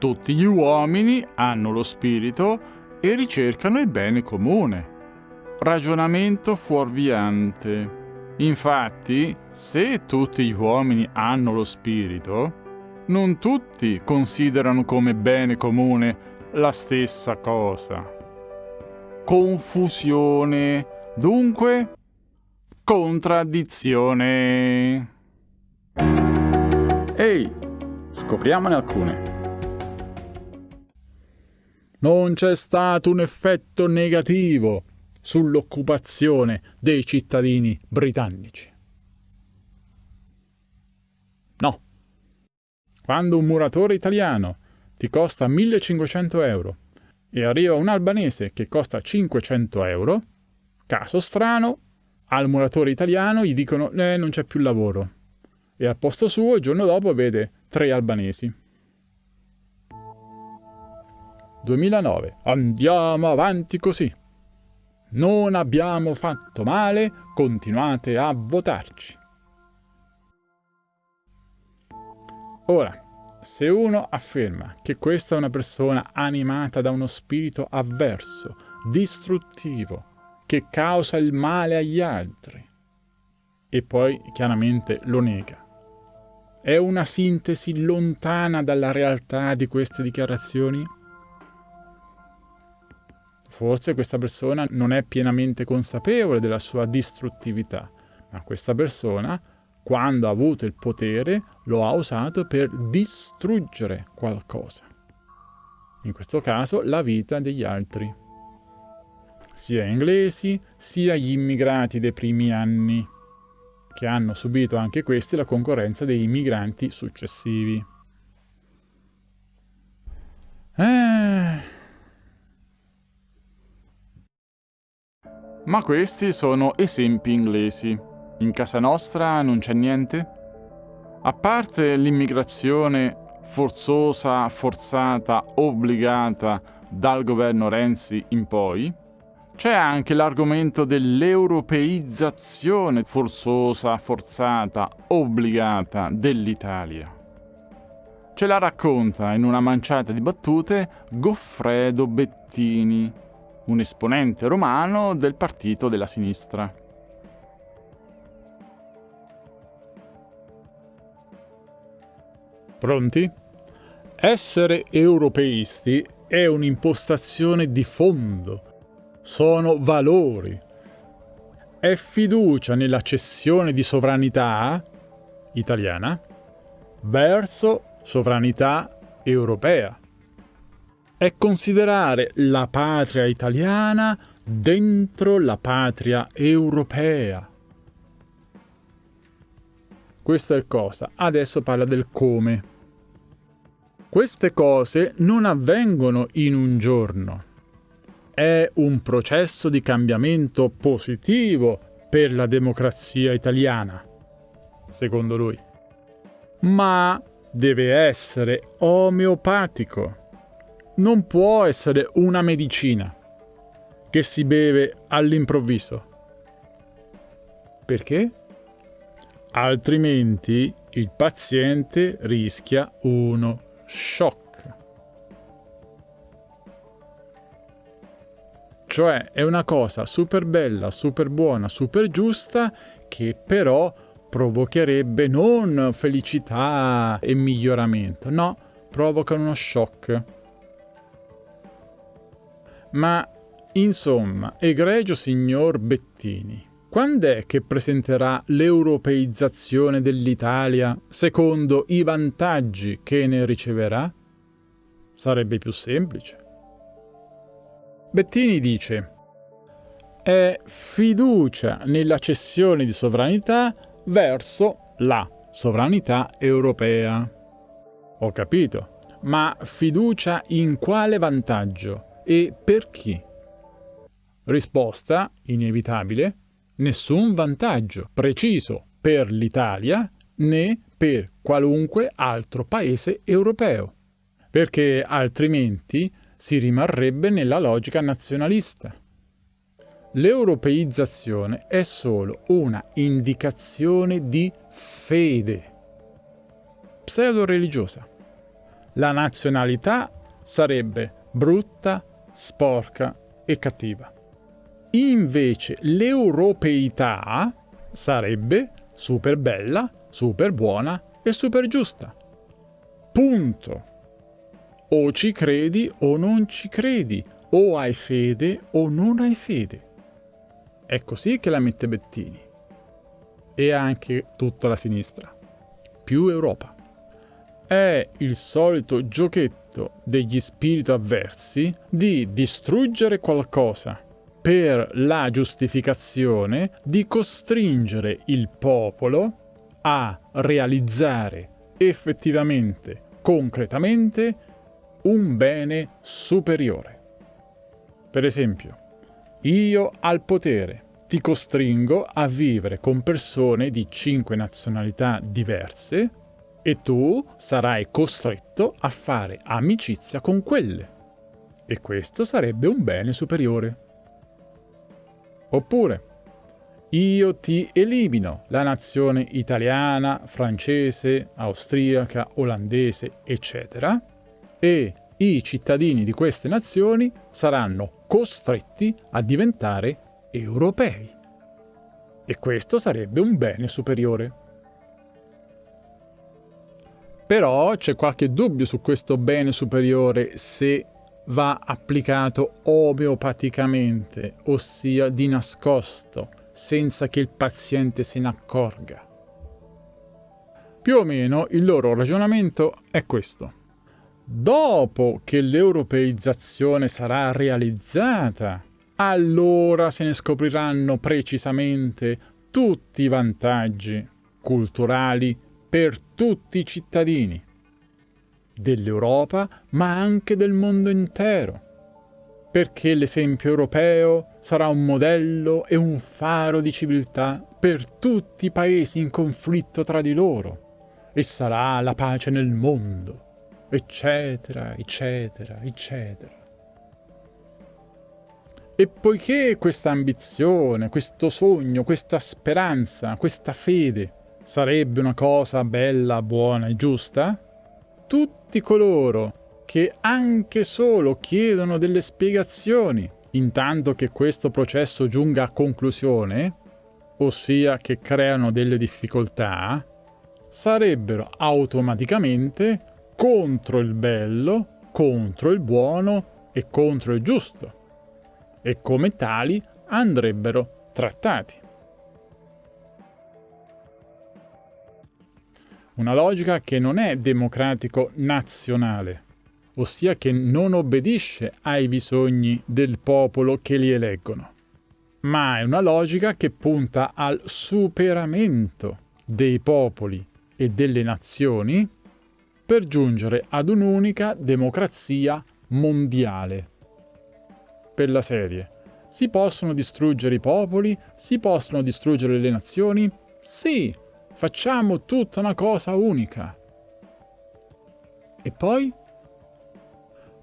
Tutti gli uomini hanno lo spirito e ricercano il bene comune. Ragionamento fuorviante. Infatti, se tutti gli uomini hanno lo spirito, non tutti considerano come bene comune la stessa cosa. Confusione, dunque contraddizione. Ehi, scopriamone alcune. Non c'è stato un effetto negativo sull'occupazione dei cittadini britannici. No. Quando un muratore italiano ti costa 1500 euro e arriva un albanese che costa 500 euro, caso strano, al muratore italiano gli dicono eh, non c'è più lavoro e al posto suo il giorno dopo vede tre albanesi. 2009. Andiamo avanti così. Non abbiamo fatto male, continuate a votarci. Ora, se uno afferma che questa è una persona animata da uno spirito avverso, distruttivo, che causa il male agli altri, e poi chiaramente lo nega, è una sintesi lontana dalla realtà di queste dichiarazioni? Forse questa persona non è pienamente consapevole della sua distruttività, ma questa persona, quando ha avuto il potere, lo ha usato per distruggere qualcosa. In questo caso la vita degli altri. Sia inglesi, sia gli immigrati dei primi anni, che hanno subito anche questi la concorrenza dei migranti successivi. Ma questi sono esempi inglesi. In casa nostra non c'è niente? A parte l'immigrazione forzosa, forzata, obbligata dal governo Renzi in poi, c'è anche l'argomento dell'europeizzazione forzosa, forzata, obbligata dell'Italia. Ce la racconta in una manciata di battute Goffredo Bettini, un esponente romano del partito della sinistra. Pronti? Essere europeisti è un'impostazione di fondo, sono valori, è fiducia nella cessione di sovranità italiana verso sovranità europea è considerare la patria italiana dentro la patria europea. Questo è il cosa. Adesso parla del come. Queste cose non avvengono in un giorno. È un processo di cambiamento positivo per la democrazia italiana, secondo lui. Ma deve essere omeopatico non può essere una medicina che si beve all'improvviso. Perché? Altrimenti il paziente rischia uno shock. Cioè è una cosa super bella, super buona, super giusta che però provocherebbe non felicità e miglioramento, no, provoca uno shock. Ma, insomma, egregio signor Bettini, quando è che presenterà l'europeizzazione dell'Italia secondo i vantaggi che ne riceverà? Sarebbe più semplice. Bettini dice è fiducia nella cessione di sovranità verso la sovranità europea. Ho capito, ma fiducia in quale vantaggio? E per chi? Risposta inevitabile, nessun vantaggio preciso per l'Italia né per qualunque altro paese europeo, perché altrimenti si rimarrebbe nella logica nazionalista. L'europeizzazione è solo una indicazione di fede pseudo-religiosa la nazionalità sarebbe brutta, sporca e cattiva. Invece l'europeità sarebbe super bella, super buona e super giusta. Punto. O ci credi o non ci credi, o hai fede o non hai fede. È così che la mette Bettini. E anche tutta la sinistra. Più Europa. È il solito giochetto degli spiriti avversi di distruggere qualcosa per la giustificazione di costringere il popolo a realizzare effettivamente, concretamente, un bene superiore. Per esempio, io al potere ti costringo a vivere con persone di cinque nazionalità diverse e tu sarai costretto a fare amicizia con quelle. E questo sarebbe un bene superiore. Oppure, io ti elimino la nazione italiana, francese, austriaca, olandese, eccetera, e i cittadini di queste nazioni saranno costretti a diventare europei. E questo sarebbe un bene superiore. Però c'è qualche dubbio su questo bene superiore se va applicato omeopaticamente, ossia di nascosto, senza che il paziente se ne accorga. Più o meno il loro ragionamento è questo. Dopo che l'europeizzazione sarà realizzata, allora se ne scopriranno precisamente tutti i vantaggi culturali per tutti i cittadini dell'Europa, ma anche del mondo intero. Perché l'esempio europeo sarà un modello e un faro di civiltà per tutti i paesi in conflitto tra di loro, e sarà la pace nel mondo, eccetera, eccetera, eccetera. E poiché questa ambizione, questo sogno, questa speranza, questa fede sarebbe una cosa bella, buona e giusta, tutti coloro che anche solo chiedono delle spiegazioni, intanto che questo processo giunga a conclusione, ossia che creano delle difficoltà, sarebbero automaticamente contro il bello, contro il buono e contro il giusto, e come tali andrebbero trattati. Una logica che non è democratico-nazionale, ossia che non obbedisce ai bisogni del popolo che li eleggono, ma è una logica che punta al superamento dei popoli e delle nazioni per giungere ad un'unica democrazia mondiale. Per la serie, si possono distruggere i popoli? Si possono distruggere le nazioni? Sì, Facciamo tutta una cosa unica. E poi?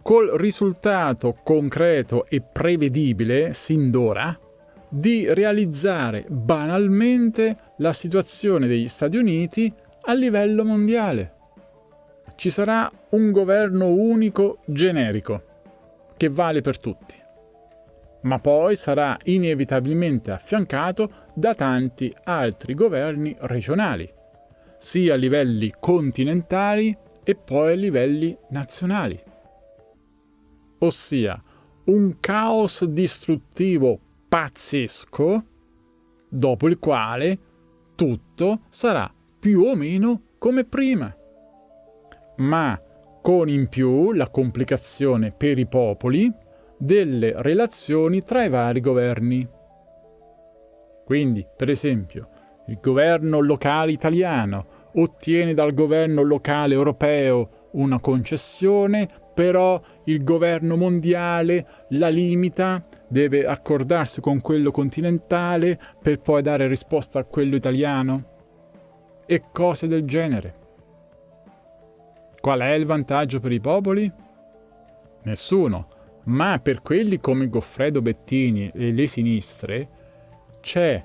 Col risultato concreto e prevedibile, sin d'ora, di realizzare banalmente la situazione degli Stati Uniti a livello mondiale. Ci sarà un governo unico generico, che vale per tutti ma poi sarà inevitabilmente affiancato da tanti altri governi regionali, sia a livelli continentali e poi a livelli nazionali. Ossia, un caos distruttivo pazzesco, dopo il quale tutto sarà più o meno come prima. Ma con in più la complicazione per i popoli, delle relazioni tra i vari governi. Quindi, per esempio, il governo locale italiano ottiene dal governo locale europeo una concessione, però il governo mondiale la limita, deve accordarsi con quello continentale per poi dare risposta a quello italiano e cose del genere. Qual è il vantaggio per i popoli? Nessuno, ma per quelli come Goffredo Bettini e le sinistre c'è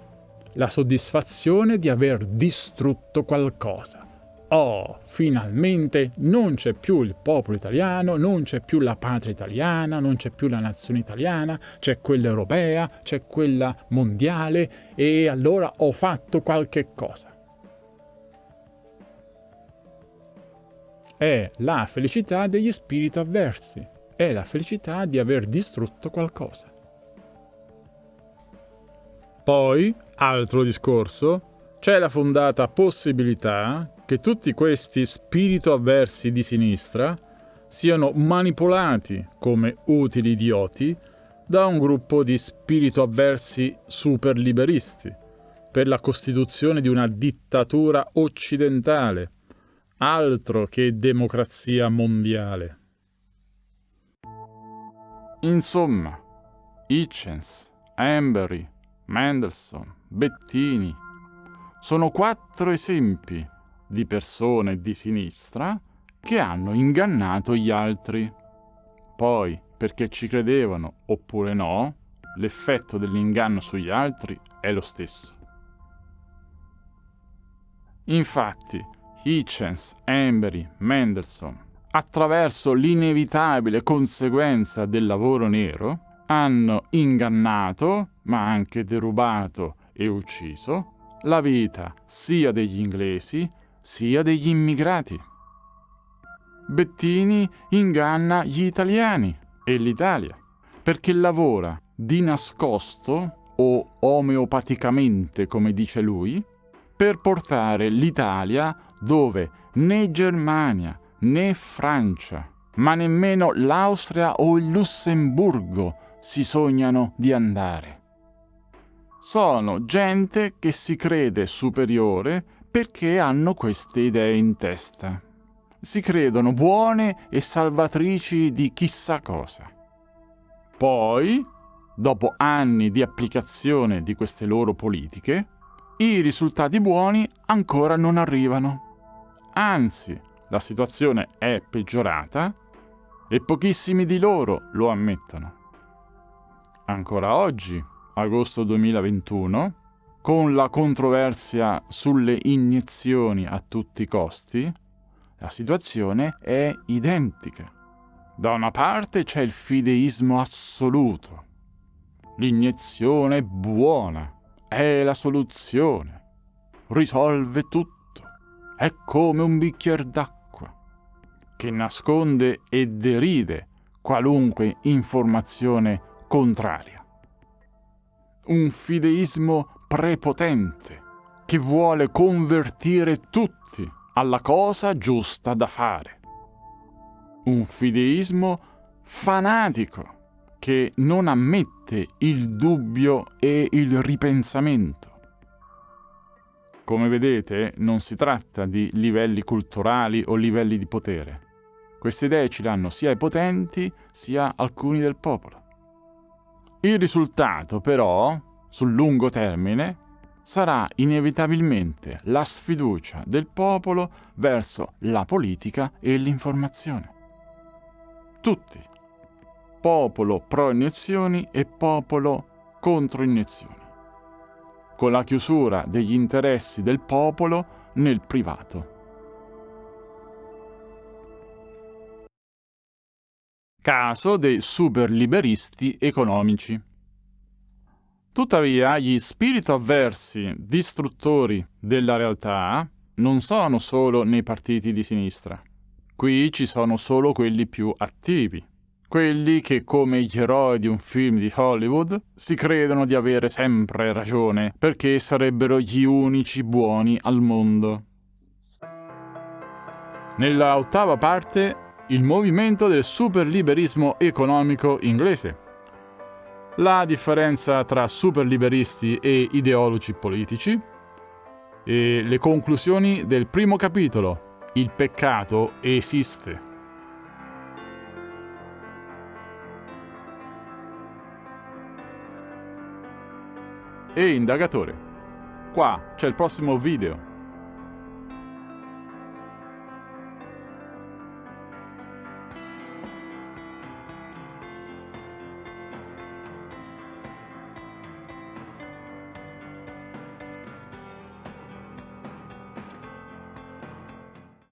la soddisfazione di aver distrutto qualcosa. Oh, finalmente non c'è più il popolo italiano, non c'è più la patria italiana, non c'è più la nazione italiana, c'è quella europea, c'è quella mondiale e allora ho fatto qualche cosa. È la felicità degli spiriti avversi, è la felicità di aver distrutto qualcosa. Poi, altro discorso, c'è la fondata possibilità che tutti questi spirito avversi di sinistra siano manipolati come utili idioti da un gruppo di spirito avversi super liberisti per la costituzione di una dittatura occidentale, altro che democrazia mondiale. Insomma, Hitchens, Embry, Mendelssohn, Bettini, sono quattro esempi di persone di sinistra che hanno ingannato gli altri. Poi, perché ci credevano oppure no, l'effetto dell'inganno sugli altri è lo stesso. Infatti, Hitchens, Embry, Mendelssohn, attraverso l'inevitabile conseguenza del lavoro nero, hanno ingannato, ma anche derubato e ucciso la vita sia degli inglesi sia degli immigrati. Bettini inganna gli italiani e l'Italia perché lavora di nascosto o omeopaticamente, come dice lui, per portare l'Italia dove né Germania né Francia, ma nemmeno l'Austria o il Lussemburgo si sognano di andare sono gente che si crede superiore perché hanno queste idee in testa. Si credono buone e salvatrici di chissà cosa. Poi, dopo anni di applicazione di queste loro politiche, i risultati buoni ancora non arrivano. Anzi, la situazione è peggiorata e pochissimi di loro lo ammettono. Ancora oggi agosto 2021, con la controversia sulle iniezioni a tutti i costi, la situazione è identica. Da una parte c'è il fideismo assoluto. L'iniezione è buona, è la soluzione, risolve tutto, è come un bicchiere d'acqua, che nasconde e deride qualunque informazione contraria un fideismo prepotente che vuole convertire tutti alla cosa giusta da fare. Un fideismo fanatico che non ammette il dubbio e il ripensamento. Come vedete, non si tratta di livelli culturali o livelli di potere. Queste idee ci danno sia i potenti sia alcuni del popolo. Il risultato, però, sul lungo termine, sarà inevitabilmente la sfiducia del popolo verso la politica e l'informazione. Tutti. Popolo pro iniezioni e popolo contro iniezioni. Con la chiusura degli interessi del popolo nel privato. Caso dei superliberisti economici. Tuttavia, gli spiriti avversi, distruttori della realtà, non sono solo nei partiti di sinistra. Qui ci sono solo quelli più attivi, quelli che, come gli eroi di un film di Hollywood, si credono di avere sempre ragione, perché sarebbero gli unici buoni al mondo. Nella ottava parte il movimento del superliberismo economico inglese. La differenza tra superliberisti e ideologi politici e le conclusioni del primo capitolo, Il peccato esiste. E indagatore, qua c'è il prossimo video.